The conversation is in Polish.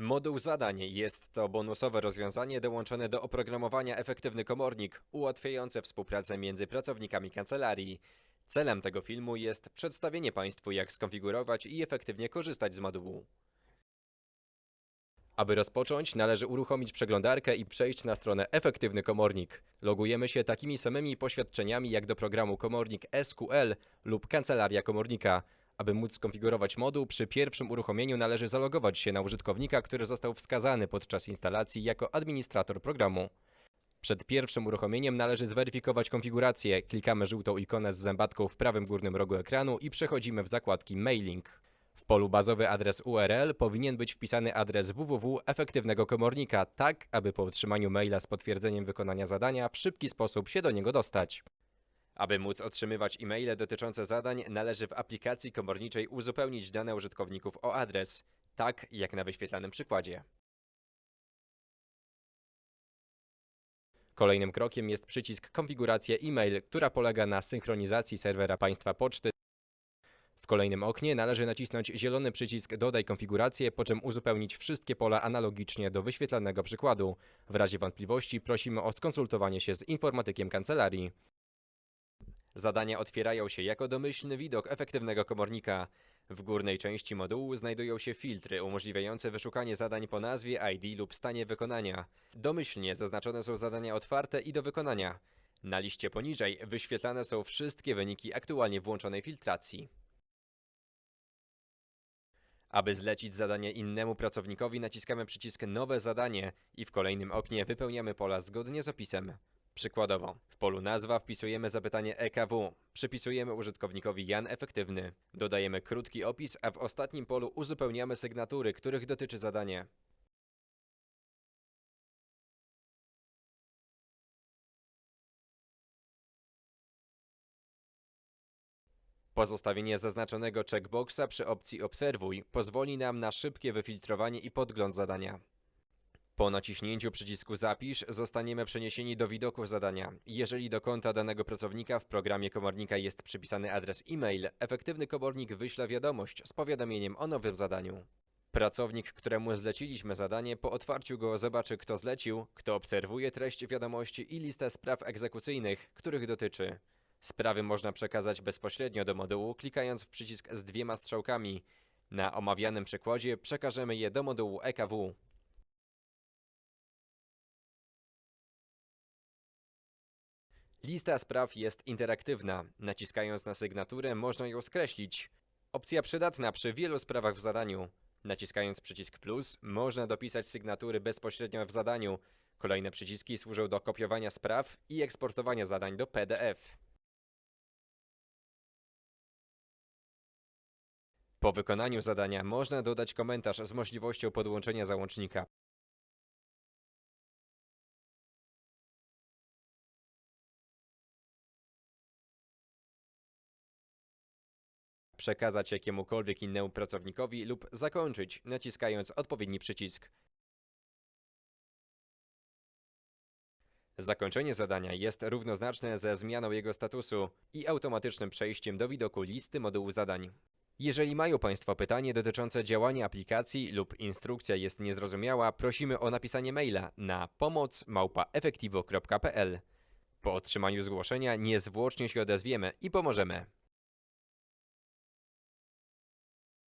Moduł zadań jest to bonusowe rozwiązanie dołączone do oprogramowania Efektywny Komornik, ułatwiające współpracę między pracownikami kancelarii. Celem tego filmu jest przedstawienie Państwu, jak skonfigurować i efektywnie korzystać z modułu. Aby rozpocząć, należy uruchomić przeglądarkę i przejść na stronę Efektywny Komornik. Logujemy się takimi samymi poświadczeniami jak do programu Komornik SQL lub Kancelaria Komornika. Aby móc skonfigurować moduł, przy pierwszym uruchomieniu należy zalogować się na użytkownika, który został wskazany podczas instalacji jako administrator programu. Przed pierwszym uruchomieniem należy zweryfikować konfigurację. Klikamy żółtą ikonę z zębatką w prawym górnym rogu ekranu i przechodzimy w zakładki Mailing. W polu bazowy adres URL powinien być wpisany adres www efektywnego komornika, tak aby po otrzymaniu maila z potwierdzeniem wykonania zadania w szybki sposób się do niego dostać. Aby móc otrzymywać e-maile dotyczące zadań, należy w aplikacji komorniczej uzupełnić dane użytkowników o adres, tak jak na wyświetlanym przykładzie. Kolejnym krokiem jest przycisk Konfiguracja e-mail, która polega na synchronizacji serwera państwa poczty. W kolejnym oknie należy nacisnąć zielony przycisk Dodaj konfigurację, po czym uzupełnić wszystkie pola analogicznie do wyświetlanego przykładu. W razie wątpliwości prosimy o skonsultowanie się z informatykiem kancelarii. Zadania otwierają się jako domyślny widok efektywnego komornika. W górnej części modułu znajdują się filtry umożliwiające wyszukanie zadań po nazwie, ID lub stanie wykonania. Domyślnie zaznaczone są zadania otwarte i do wykonania. Na liście poniżej wyświetlane są wszystkie wyniki aktualnie włączonej filtracji. Aby zlecić zadanie innemu pracownikowi naciskamy przycisk Nowe zadanie i w kolejnym oknie wypełniamy pola zgodnie z opisem. Przykładowo, w polu nazwa wpisujemy zapytanie EKW, przypisujemy użytkownikowi Jan Efektywny, dodajemy krótki opis, a w ostatnim polu uzupełniamy sygnatury, których dotyczy zadanie. Pozostawienie zaznaczonego checkboxa przy opcji Obserwuj pozwoli nam na szybkie wyfiltrowanie i podgląd zadania. Po naciśnięciu przycisku Zapisz zostaniemy przeniesieni do widoku zadania. Jeżeli do konta danego pracownika w programie komornika jest przypisany adres e-mail, efektywny komornik wyśle wiadomość z powiadomieniem o nowym zadaniu. Pracownik, któremu zleciliśmy zadanie, po otwarciu go zobaczy, kto zlecił, kto obserwuje treść wiadomości i listę spraw egzekucyjnych, których dotyczy. Sprawy można przekazać bezpośrednio do modułu, klikając w przycisk z dwiema strzałkami. Na omawianym przykładzie przekażemy je do modułu EKW. Lista spraw jest interaktywna. Naciskając na sygnaturę można ją skreślić. Opcja przydatna przy wielu sprawach w zadaniu. Naciskając przycisk plus można dopisać sygnatury bezpośrednio w zadaniu. Kolejne przyciski służą do kopiowania spraw i eksportowania zadań do PDF. Po wykonaniu zadania można dodać komentarz z możliwością podłączenia załącznika. Przekazać jakiemukolwiek innemu pracownikowi lub zakończyć, naciskając odpowiedni przycisk. Zakończenie zadania jest równoznaczne ze zmianą jego statusu i automatycznym przejściem do widoku listy modułu zadań. Jeżeli mają Państwo pytanie dotyczące działania aplikacji lub instrukcja jest niezrozumiała, prosimy o napisanie maila na pomoc@efektivo.pl. Po otrzymaniu zgłoszenia niezwłocznie się odezwiemy i pomożemy.